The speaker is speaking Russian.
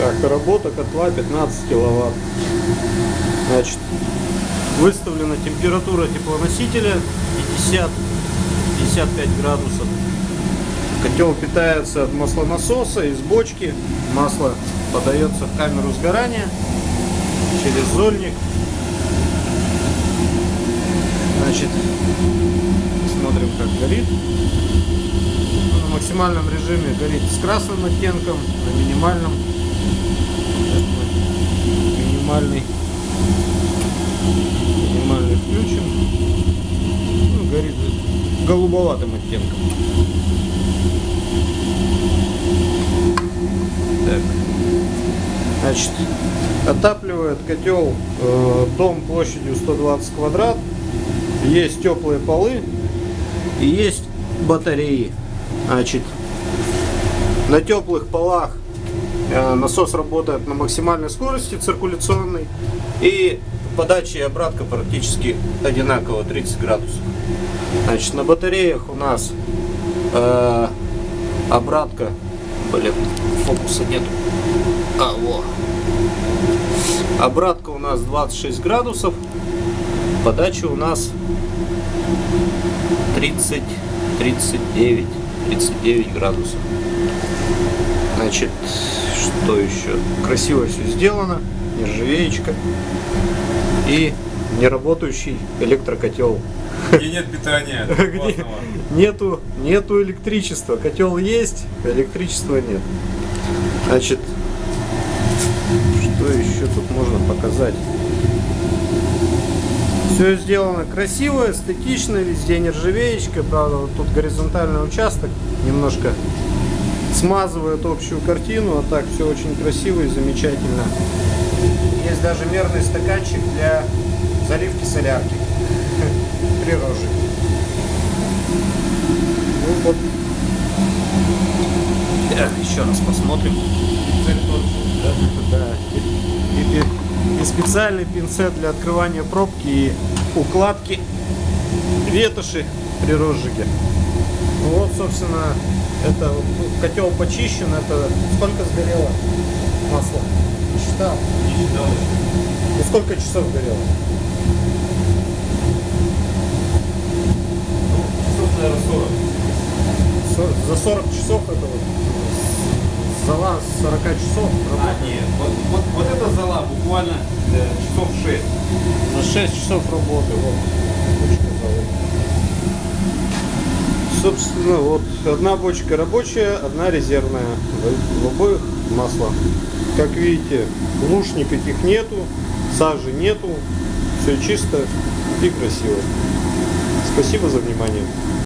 Так, работа котла 15 киловатт. Значит, выставлена температура теплоносителя 50-55 градусов. Котел питается от маслонасоса из бочки. Масло подается в камеру сгорания через зольник. Значит, смотрим, как горит. Ну, на максимальном режиме горит с красным оттенком, на минимальном минимальный минимальный включим. Ну, горит голубоватым оттенком. Так. Значит, отапливает котел э, дом площадью 120 квадрат. Есть теплые полы и есть батареи. Значит, на теплых полах насос работает на максимальной скорости циркуляционной и подача и обратка практически одинаково 30 градусов. Значит, на батареях у нас э, обратка, блин, фокуса нету. А, во. Обратка у нас 26 градусов, подача у нас 30, 39, 39 градусов. Значит, что еще? Красиво все сделано, нержавеечка и неработающий электрокотел. Где нет питания. Где нету, нету электричества. Котел есть, электричества нет. Значит, что еще тут можно показать? Все сделано красиво, эстетично, везде нержавеечка, правда, вот тут горизонтальный участок немножко смазывает общую картину, а так все очень красиво и замечательно. Есть даже мерный стаканчик для заливки солярки при роже. Ну вот. Так, еще раз посмотрим. Да. И, и- и специальный пинцет для открывания пробки и укладки ветоши при розжиге. Вот, собственно, это котел почищен. Это сколько сгорело масла? Не Считал. Не считал. Ну сколько часов горело? Ну, часов, наверное, 40. Сор- За 40 часов это вот зала с 40 часов А, нет. Вот, вот, вот эта зала буквально э, часов 6. На 6 часов работы, вот. Бочка залы. Собственно, вот одна бочка рабочая, одна резервная. В, обоих масло. Как видите, луж никаких нету, сажи нету, все чисто и красиво. Спасибо за внимание.